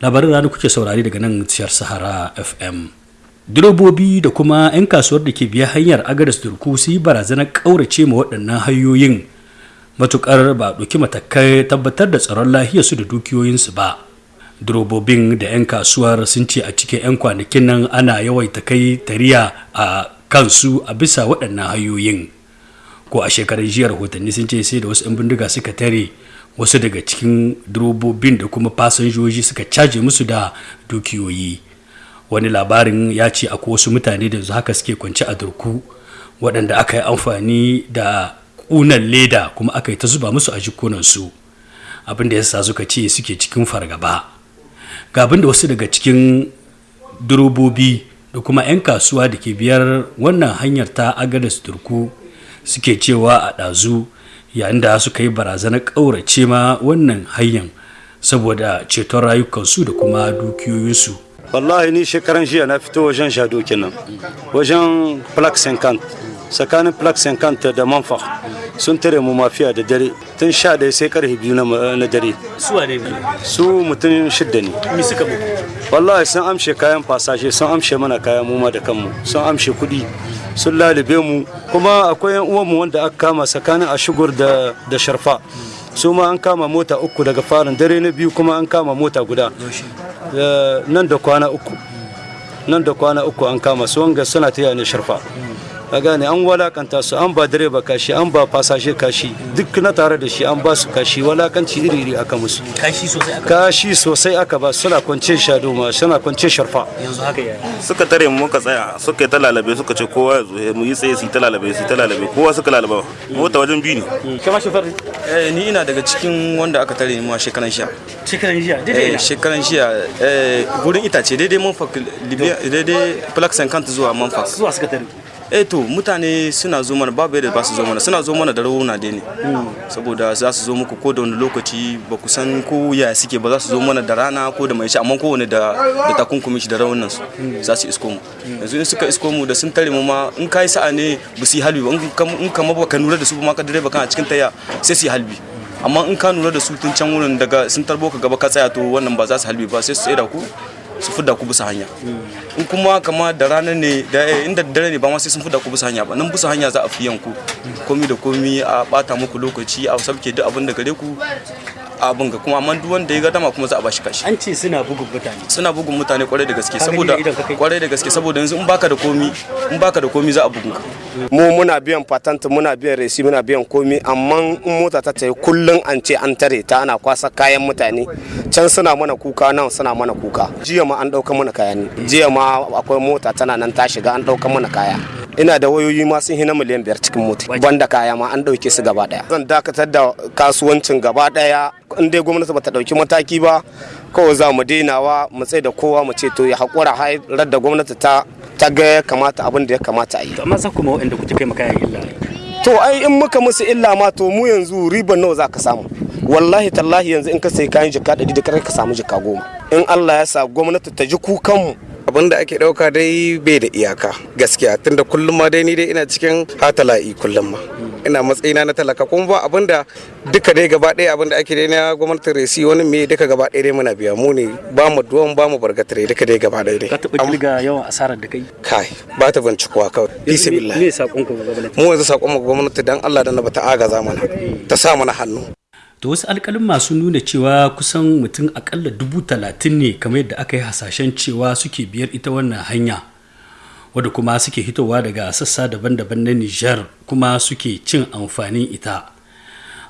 labarin rana kuke saurari daga nan ciyar sahara fm direbobi da kuma 'yan kasuwar da ke biya hanyar agadas turku su yi barazanar ƙaurace ma waɗannan hanyoyin. Matukar ba ɗauki matakai tabbatar da tsaron lahiyarsu da dukiyoyinsu ba. Durobobin da 'yan kasuwar sun ce a cikin 'yan kwanakin nan ana yawaita kai tariya a kansu a bisa waɗannan hanyoyin. Ko a shekarar jiya rahotanni sun ce sai da wasu 'yan bindiga suka tare wasu daga cikin durobobin da kuma fasinjoji suka caje musu da dukiyoyi. Wani labarin ya ce akwai wasu mutane da haka suke kwance a durku waɗanda aka yi amfani da ƙunan leda kuma aka yi ta zuba musu a jikunansu. Abin da ya sa suka ce suke cikin fargaba. Ga abin da wasu daga cikin durobobi da kuma 'yan kasuwa da ke biyar wannan hanyar ta agadas turku suke cewa a ɗazu yayin da suka yi barazanar ƙaurace ma wannan hanyar saboda ceton rayukansu da kuma dukiyoyinsu. Wallahi ni shekaran jiya na fito wajen shado kenan wajen plak 50 tsakanin plak 50 da manfa sun tare mu mafiya da dare. Tun sha ɗaya sai ƙarfe biyu na dare. Suwa ne? Su mutum shidda ne. Mi suka mu wallahi sun amshe kayan fasashe sun amshe mana kayan mu ma da kanmu. Sun amshe kuɗi. Sun lalube mu. Kuma akwai yan uwanmu wanda aka kama tsakanin ashigur da da sharfa. Su ma an kama mota uku daga farin dare na biyu kuma an kama mota guda. Nan da kwana uku. Nan da kwana uku an kama su wanga suna ta ne sharfa. A gane an walakanta su an ba direba kashi an ba fasashe kashi duk na tare da shi an ba su kashi walakanci iri iri aka musu. Kashi sosai aka kashi sosai aka ba suna kwance shado ma suna kwance sharfa. Yanzu haka ya suka tare mu muka tsaya suka yi ta lalabe suka ce kowa ya zo mu yi tsaye su yi ta lalabe su yi ta lalabe kowa suka lalaba mota wajen biyu ne. Kama shofar. Eh, ni ina daga cikin wanda aka tare mu a shekaran sha. shekaran jiya Eh, daidai na shekaran shiya eh, gurin itace daidai manfak libya daidai plak 50 zuwa zuwa suka tare. Eh to mutane suna zo mana babu yadda ba su zo mana. Suna zo mana da rauna dai ne. Saboda za su zo muku ko da wani lokaci ba ku san ko ya suke ba. Za su zo mana da rana ko da mai amma kowane da da takunkumi shi da raunan su za su isko mu. Yanzu in suka isko mu da sun tare mu ma in kai sa'a ne ba su yi halbi ba. In kam- in kama ba ka nura da su ba ma ka direba kana cikin taya sai su yi halbi. Amma in ka nura da su tun can wurin daga sun tarbo ka gaba ka tsaya to wannan ba za su halbi ba sai su da ku. Su fidda ku bisa hanya. In kuma kama da ranar ne da eh, inda da dare ne ba ma sai sun fidda ku bisa hanya ba. Nan bisa hanya za a fi yanku. Komi da komi a bata muku lokaci a sabke duk abin da gare ku. Abin ga kuma amma duk wanda ya ga dama kuma za a bashi kashi. An ce suna bugun mutane. Suna bugun mutane ƙwarai da gaske saboda ƙwarai da gaske saboda yanzu in baka da komi in baka da komi za a bugun ka. Mu muna biyan patent muna biyan resi muna biyan komi amma in mota ta tayi kullun an ce an tare ta ana kwasa kayan mutane. Can suna mana kuka nan suna mana kuka. Jiya ma an ɗauka mana kaya ne. Jiya ma akwai mota tana nan ta shiga an ɗauka mana kaya. Ina da wayoyi ma sun hina miliyan biyar cikin mota. Banda kaya ma an ɗauke su gaba ɗaya. Zan dakatar da kasuwancin gaba ɗaya. In dai gwamnati bata ɗauki mataki ba kawai za mu dainawa mu tsaye da kowa mu ce to ya haƙura har da gwamnati ta ta ga ya kamata abin da ya kamata a yi. To amma za kuma waɗanda kuke kai makayan illa? To ai in muka musu illa ma to mu yanzu riban nawa za ka samu? Wallahi tallahi yanzu in ka sai kayan jika ɗari da ka samu jika goma. In Allah ya sa gwamnati ta ji kukanmu abin da ake ɗauka dai bai da iyaka gaskiya tunda kullum ma dai ni dai ina cikin hatala'i kullum ma. Ina matsayina na talaka kuma ba abin da duka dai gaba ɗaya abin da ake dai na gwamnatin resi wani me duka gaba ɗaya dai muna biya. Mu ne ba mu duwan ba mu bargatare duka dai gaba ɗaya dai. Ka taɓa ƙirga yawan asarar da kai kai ba ta bincikuwa kawai bisa billahi me saƙon ku ga gwamnati? Mu yanzu saƙon mu ga gwamnati dan Allah dan ba ta agaza mana ta sa mana hannu. To wasu alkalin masu nuna cewa kusan mutum akalla dubu talatin ne kamar yadda aka yi hasashen cewa suke biyar ita wannan hanya. Wadda kuma suke hitowa daga sassa daban-daban na Nijar kuma suke cin amfanin ita.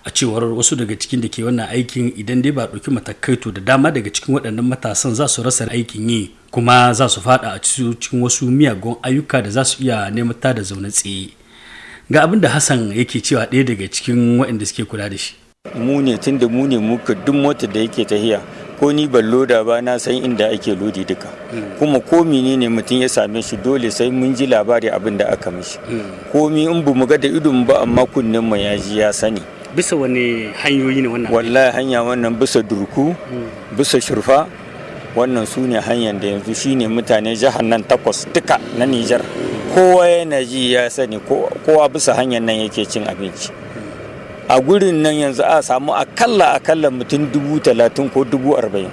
A cewar wasu daga cikin da ke wannan aikin idan dai ba ɗauki matakai to da dama daga cikin waɗannan matasan za su rasa aikin yi kuma za su fada a cikin wasu miyagun ayyuka da za su iya neman da zaune tsaye. Ga abin da hassan yake cewa ɗaya daga cikin waɗanda suke kula da shi. Mu ne tun da mu ne muka duk motar da yake tahiya ko ni ban loda ba na san inda ake lodi duka. Kuma ko menene mutum ya same shi dole sai mun ji labari abin da aka mishi. Komi in bu mu ga da idon ba amma kunnen mu ya ji ya sani. Bisa wani hanyoyi ne wannan? Wallahi hanya wannan bisa durku bisa shurfa wannan su ne hanyar da yanzu shine mutane jihar nan takwas duka na Nijar. Kowa yana ji ya sani kowa bisa hanyar nan yake cin abinci. A gurin nan yanzu a samu akalla akalla mutum dubu talatin ko dubu arba'in.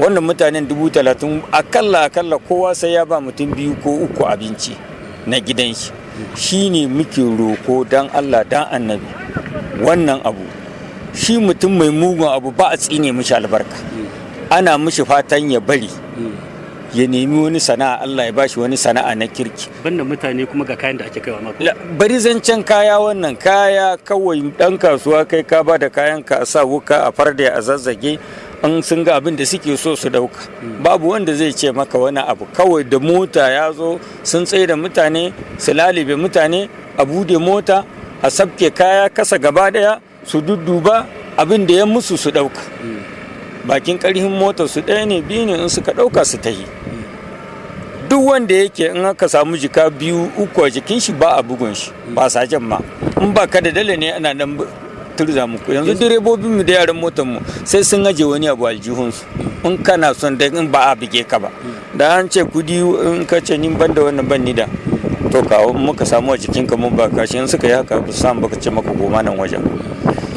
Wannan mutanen dubu talatin akalla akalla kowa sai ya ba mutum biyu ko uku abinci na gidan shi. Shi ne muke roko dan allah dan annabi. Wannan abu shi mutum mai mugun abu ba a tsine mishi albarka. Ana mishi fatan ya bari. Ya nemi wani sana'a Allah ya bashi wani sana'a na kirki. Banda mutane kuma ga kayan da ake kaiwa mako bari zancen kaya wannan. Kaya kawai dan kasuwa kai ka ba da kayan ka a sa wuka a farda a zazzage an sun ga abin da suke so su ɗauka babu wanda zai ce maka wani abu. Kawai da mota ya zo sun tsaye da mutane su lalibe mutane a buɗe mota a sabke kaya kasa gaba ɗaya su dudduba abin da ya musu su ɗauka bakin karhin motar su ɗaya ne biyu ne in suka ɗauka su ta yi duk wanda yake in aka samu jika biyu uku a jikin shi ba a bugun shi ba sajen ma. In ba ka da dala ne ana nan turza muku. Yanzu direbobin mu da yaran motar mu sai sun aje wani abu aljihunsu in kana son da in ba a bige ka ba. Da an ce kuɗi in ka ce ni ban da wannan ban ni da. To kawo muka samu a jikin ka mun ba kashi in suka yi haka ba su samu baka ce maka goma nan wajen.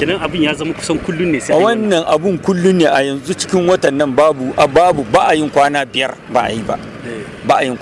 Kenan abin ya zama kusan kullun ne sai wannan. abun kullum ne a yanzu cikin watan nan babu a babu ba a yin kwana biyar ba a yi ba. Ba a yin